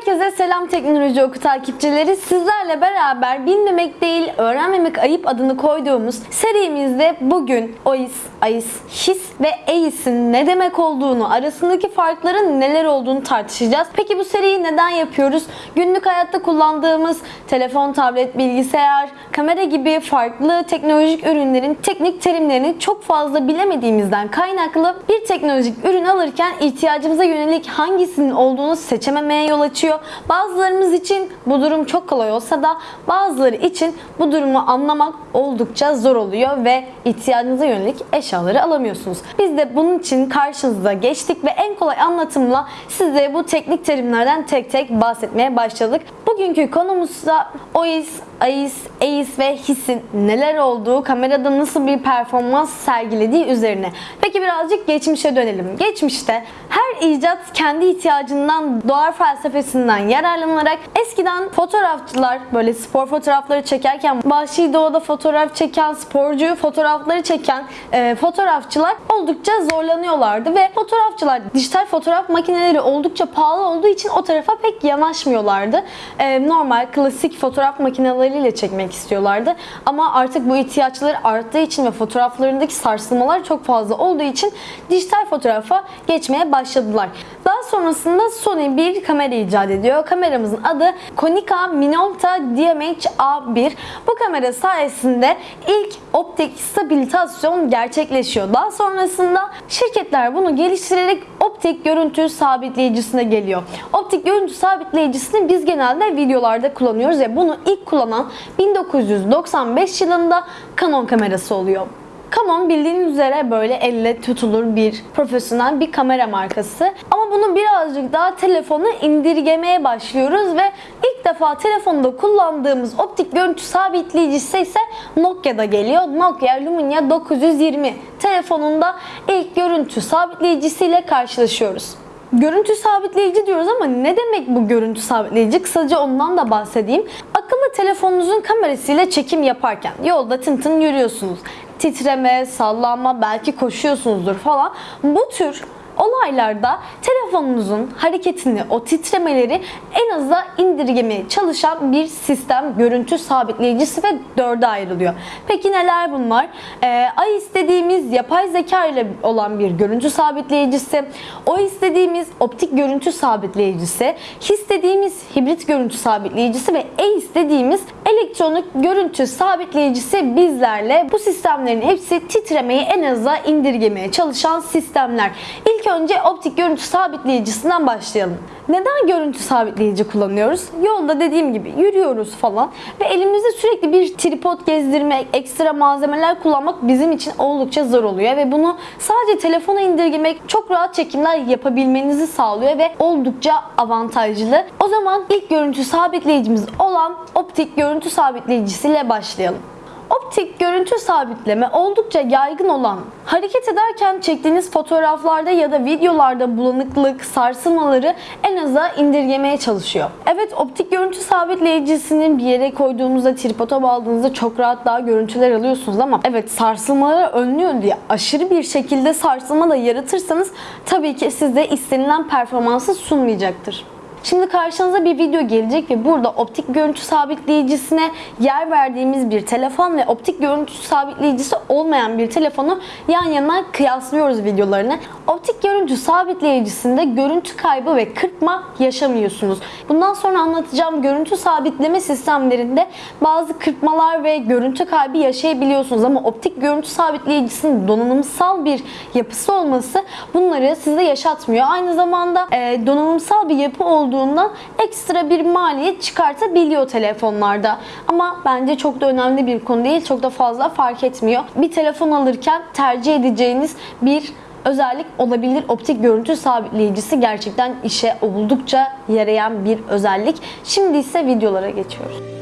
Herkese selam teknoloji oku takipçileri. Sizlerle beraber bilmemek değil, öğrenmemek ayıp adını koyduğumuz serimizde bugün OIS, AIS, HIS ve EIS'in ne demek olduğunu, arasındaki farkların neler olduğunu tartışacağız. Peki bu seriyi neden yapıyoruz? Günlük hayatta kullandığımız telefon, tablet, bilgisayar, kamera gibi farklı teknolojik ürünlerin teknik terimlerini çok fazla bilemediğimizden kaynaklı bir teknolojik ürün alırken ihtiyacımıza yönelik hangisinin olduğunu seçememeye yol açıyor. Bazılarımız için bu durum çok kolay olsa da bazıları için bu durumu anlamak oldukça zor oluyor ve ihtiyacınıza yönelik eşyaları alamıyorsunuz. Biz de bunun için karşınıza geçtik ve en kolay anlatımla size bu teknik terimlerden tek tek bahsetmeye başladık. Bugünkü konumuz da OIS, AIS, EIS ve HIS'in neler olduğu, kamerada nasıl bir performans sergilediği üzerine. Peki birazcık geçmişe dönelim. Geçmişte her icat kendi ihtiyacından doğar felsefesinden yararlanarak eskiden fotoğrafçılar böyle spor fotoğrafları çekerken vahşi doğada fotoğraf çeken sporcu fotoğrafları çeken e, fotoğrafçılar oldukça zorlanıyorlardı ve fotoğrafçılar dijital fotoğraf makineleri oldukça pahalı olduğu için o tarafa pek yanaşmıyorlardı. E, normal klasik fotoğraf makineleriyle çekmek istiyorlardı. Ama artık bu ihtiyaçları arttığı için ve fotoğraflarındaki sarsılmalar çok fazla olduğu için dijital fotoğrafa geçmeye başladılar. Sonrasında Sony bir kamera icat ediyor. Kameramızın adı Konica Minolta DMH-A1. Bu kamera sayesinde ilk optik stabilizasyon gerçekleşiyor. Daha sonrasında şirketler bunu geliştirerek optik görüntü sabitleyicisine geliyor. Optik görüntü sabitleyicisini biz genelde videolarda kullanıyoruz ve bunu ilk kullanan 1995 yılında Canon kamerası oluyor. Canon bildiğiniz üzere böyle elle tutulur bir profesyonel bir kamera markası. Ama bunu birazcık daha telefonu indirgemeye başlıyoruz ve ilk defa telefonda kullandığımız optik görüntü sabitleyicisi ise Nokia'da geliyor. Nokia Lumia 920 telefonunda ilk görüntü sabitleyicisiyle karşılaşıyoruz. Görüntü sabitleyici diyoruz ama ne demek bu görüntü sabitleyici? Kısaca ondan da bahsedeyim. Akıllı telefonunuzun kamerasıyla çekim yaparken yolda tın tın yürüyorsunuz. Titreme, sallanma, belki koşuyorsunuzdur falan. Bu tür olaylarda telefonunuzun hareketini, o titremeleri en aza indirgemeye çalışan bir sistem görüntü sabitleyicisi ve dörde ayrılıyor. Peki neler bunlar? Ee, AI istediğimiz yapay zeka ile olan bir görüntü sabitleyicisi, o istediğimiz optik görüntü sabitleyicisi, his dediğimiz hibrit görüntü sabitleyicisi ve E istediğimiz elektronik görüntü sabitleyicisi bizlerle bu sistemlerin hepsi titremeyi en aza indirgemeye çalışan sistemler. İlk önce optik görüntü sabitleyicisinden başlayalım. Neden görüntü sabitleyici kullanıyoruz? Yolda dediğim gibi yürüyoruz falan ve elimizde sürekli bir tripod gezdirmek, ekstra malzemeler kullanmak bizim için oldukça zor oluyor ve bunu sadece telefona indirgemek çok rahat çekimler yapabilmenizi sağlıyor ve oldukça avantajlı. O zaman ilk görüntü sabitleyicimiz olan optik görüntü sabitleyicisiyle başlayalım. Optik görüntü sabitleme oldukça yaygın olan, hareket ederken çektiğiniz fotoğraflarda ya da videolarda bulanıklık, sarsılmaları en aza indirgemeye çalışıyor. Evet optik görüntü sabitleyicisini bir yere koyduğunuzda, tripoda bağladığınızda çok rahat daha görüntüler alıyorsunuz ama evet sarsılmaları önlüyor diye aşırı bir şekilde sarsılma da yaratırsanız tabii ki size istenilen performansı sunmayacaktır. Şimdi karşınıza bir video gelecek ve burada optik görüntü sabitleyicisine yer verdiğimiz bir telefon ve optik görüntü sabitleyicisi olmayan bir telefonu yan yana kıyaslıyoruz videolarını. Optik görüntü sabitleyicisinde görüntü kaybı ve kırpma yaşamıyorsunuz. Bundan sonra anlatacağım görüntü sabitleme sistemlerinde bazı kırpmalar ve görüntü kaybı yaşayabiliyorsunuz ama optik görüntü sabitleyicisinin donanımsal bir yapısı olması bunları size yaşatmıyor. Aynı zamanda donanımsal bir yapı olduğu olduğundan ekstra bir maliyet çıkartabiliyor telefonlarda. Ama bence çok da önemli bir konu değil. Çok da fazla fark etmiyor. Bir telefon alırken tercih edeceğiniz bir özellik olabilir. Optik görüntü sabitleyicisi gerçekten işe oldukça yarayan bir özellik. Şimdi ise videolara geçiyoruz.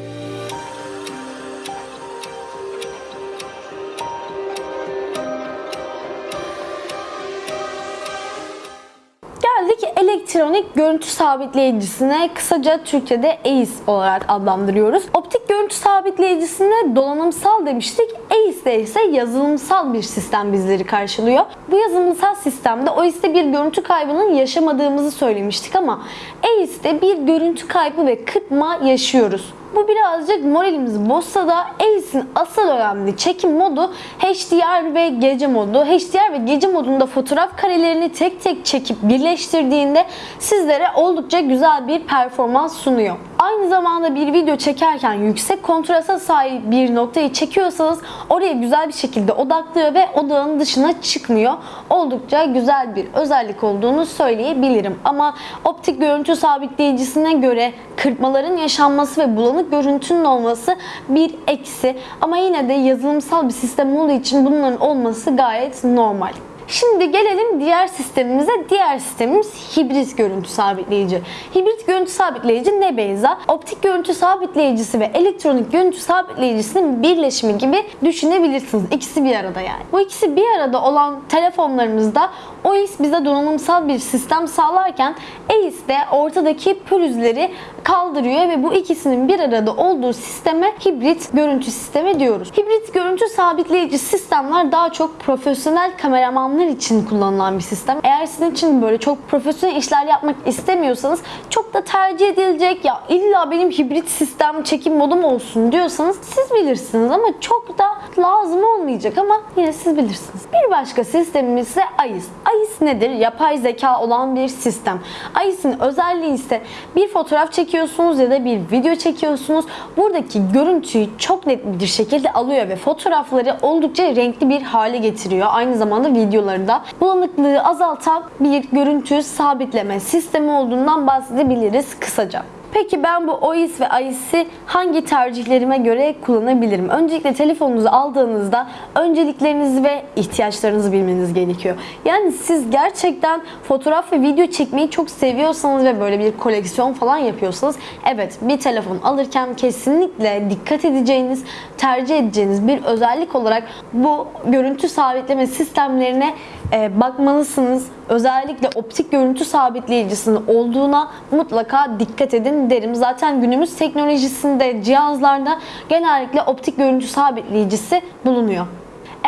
Geldik elektronik görüntü sabitleyicisine kısaca Türkçe'de EIS olarak adlandırıyoruz. Optik görüntü sabitleyicisine donanımsal demiştik. EIS'te ise yazılımsal bir sistem bizleri karşılıyor. Bu yazılımsal sistemde OIS'te bir görüntü kaybının yaşamadığımızı söylemiştik ama EIS'te bir görüntü kaybı ve kırpma yaşıyoruz. Bu birazcık moralimizi bozsa da Alice'in asıl önemli çekim modu HDR ve gece modu. HDR ve gece modunda fotoğraf karelerini tek tek çekip birleştirdiğinde sizlere oldukça güzel bir performans sunuyor. Aynı zamanda bir video çekerken yüksek kontrasta sahip bir noktayı çekiyorsanız oraya güzel bir şekilde odaklıyor ve odağın dışına çıkmıyor. Oldukça güzel bir özellik olduğunu söyleyebilirim. Ama optik görüntü sabitleyicisine göre kırpmaların yaşanması ve bulanık görüntünün olması bir eksi. Ama yine de yazılımsal bir sistem olduğu için bunların olması gayet normal. Şimdi gelelim diğer sistemimize. Diğer sistemimiz hibrit görüntü sabitleyici. Hibrit görüntü sabitleyici ne Beyza? Optik görüntü sabitleyicisi ve elektronik görüntü sabitleyicisinin birleşimi gibi düşünebilirsiniz. İkisi bir arada yani. Bu ikisi bir arada olan telefonlarımızda OIS bize donanımsal bir sistem sağlarken EIS de ortadaki pürüzleri kaldırıyor ve bu ikisinin bir arada olduğu sisteme hibrit görüntü sistemi diyoruz. Hibrit görüntü sabitleyici sistemler daha çok profesyonel kameramanlar için kullanılan bir sistem. Eğer sizin için böyle çok profesyonel işler yapmak istemiyorsanız çok da tercih edilecek ya illa benim hibrit sistem çekim modum olsun diyorsanız siz bilirsiniz ama çok da lazım olmayacak ama yine siz bilirsiniz. Bir başka sistemimiz ise AIS. AIS nedir? Yapay zeka olan bir sistem. AIS'in özelliği ise bir fotoğraf çekiyorsunuz ya da bir video çekiyorsunuz. Buradaki görüntüyü çok net bir şekilde alıyor ve fotoğrafları oldukça renkli bir hale getiriyor. Aynı zamanda videoları da bulanıklığı azaltan bir görüntü sabitleme sistemi olduğundan bahsedebiliriz kısaca. Peki ben bu OIS ve AIS'i hangi tercihlerime göre kullanabilirim? Öncelikle telefonunuzu aldığınızda önceliklerinizi ve ihtiyaçlarınızı bilmeniz gerekiyor. Yani siz gerçekten fotoğraf ve video çekmeyi çok seviyorsanız ve böyle bir koleksiyon falan yapıyorsanız evet bir telefon alırken kesinlikle dikkat edeceğiniz, tercih edeceğiniz bir özellik olarak bu görüntü sabitleme sistemlerine e, bakmalısınız. Özellikle optik görüntü sabitleyicisinin olduğuna mutlaka dikkat edin derim. Zaten günümüz teknolojisinde cihazlarda genellikle optik görüntü sabitleyicisi bulunuyor.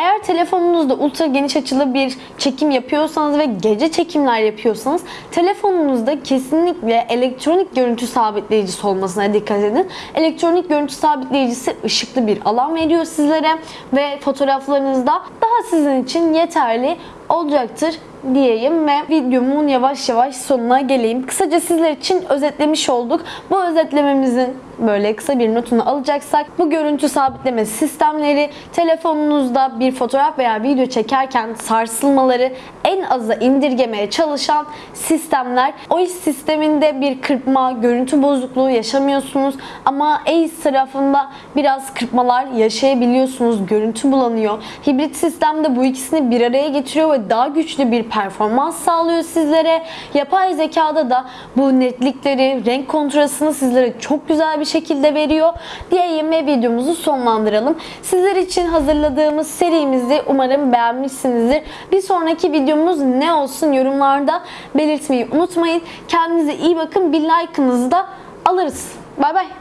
Eğer telefonunuzda ultra geniş açılı bir çekim yapıyorsanız ve gece çekimler yapıyorsanız telefonunuzda kesinlikle elektronik görüntü sabitleyicisi olmasına dikkat edin. Elektronik görüntü sabitleyicisi ışıklı bir alan veriyor sizlere ve fotoğraflarınızda daha sizin için yeterli olacaktır diyeyim ve videomun yavaş yavaş sonuna geleyim. Kısaca sizler için özetlemiş olduk. Bu özetlememizin böyle kısa bir notunu alacaksak bu görüntü sabitleme sistemleri telefonunuzda bir fotoğraf veya video çekerken sarsılmaları en aza indirgemeye çalışan sistemler. O iş sisteminde bir kırpma, görüntü bozukluğu yaşamıyorsunuz ama ACE tarafında biraz kırpmalar yaşayabiliyorsunuz. Görüntü bulanıyor. Hibrit sistemde bu ikisini bir araya getiriyor ve daha güçlü bir performans sağlıyor sizlere. Yapay zekada da bu netlikleri, renk kontrastını sizlere çok güzel bir şekilde veriyor. Diyeyim ve videomuzu sonlandıralım. Sizler için hazırladığımız serimizi umarım beğenmişsinizdir. Bir sonraki videomuz ne olsun yorumlarda belirtmeyi unutmayın. Kendinize iyi bakın. Bir like'ınızı da alırız. Bay bay.